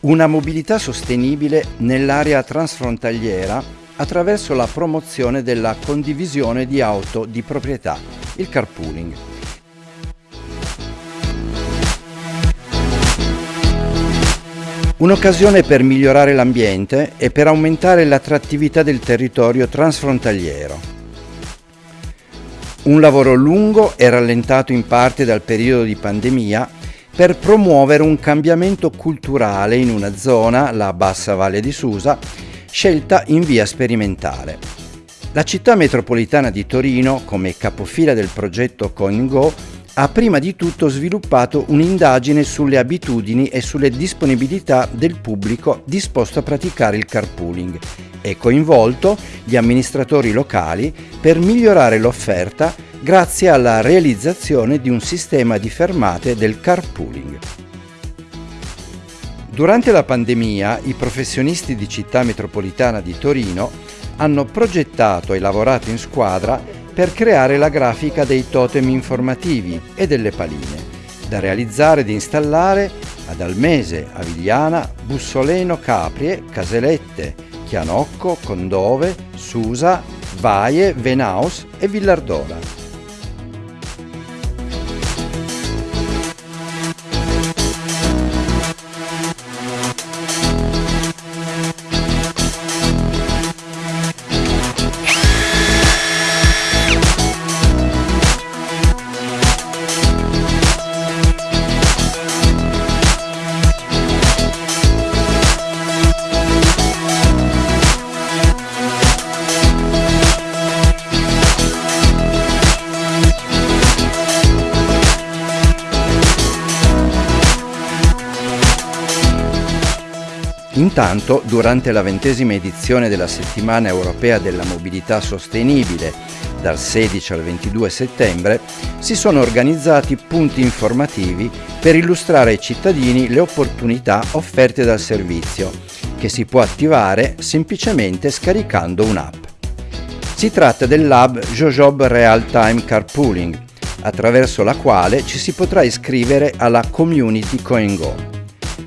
Una mobilità sostenibile nell'area transfrontaliera attraverso la promozione della condivisione di auto di proprietà, il carpooling. Un'occasione per migliorare l'ambiente e per aumentare l'attrattività del territorio transfrontaliero. Un lavoro lungo e rallentato in parte dal periodo di pandemia per promuovere un cambiamento culturale in una zona, la Bassa Valle di Susa, scelta in via sperimentale. La città metropolitana di Torino, come capofila del progetto CoinGo, ha prima di tutto sviluppato un'indagine sulle abitudini e sulle disponibilità del pubblico disposto a praticare il carpooling e coinvolto gli amministratori locali per migliorare l'offerta grazie alla realizzazione di un sistema di fermate del carpooling. Durante la pandemia i professionisti di Città Metropolitana di Torino hanno progettato e lavorato in squadra per creare la grafica dei totem informativi e delle paline, da realizzare ed installare ad Almese, Avigliana, Bussoleno, Caprie, Caselette, Chianocco, Condove, Susa, Vaie, Venaus e Villardora. Intanto, durante la ventesima edizione della Settimana Europea della Mobilità Sostenibile, dal 16 al 22 settembre, si sono organizzati punti informativi per illustrare ai cittadini le opportunità offerte dal servizio, che si può attivare semplicemente scaricando un'app. Si tratta del lab Jojob Real Time Carpooling, attraverso la quale ci si potrà iscrivere alla community CoinGo.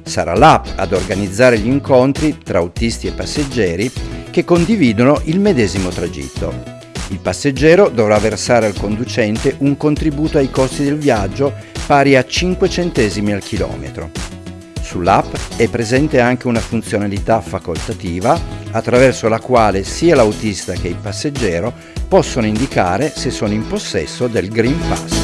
Sarà l'app ad organizzare gli incontri tra autisti e passeggeri che condividono il medesimo tragitto. Il passeggero dovrà versare al conducente un contributo ai costi del viaggio pari a 5 centesimi al chilometro. Sull'app è presente anche una funzionalità facoltativa attraverso la quale sia l'autista che il passeggero possono indicare se sono in possesso del Green Pass.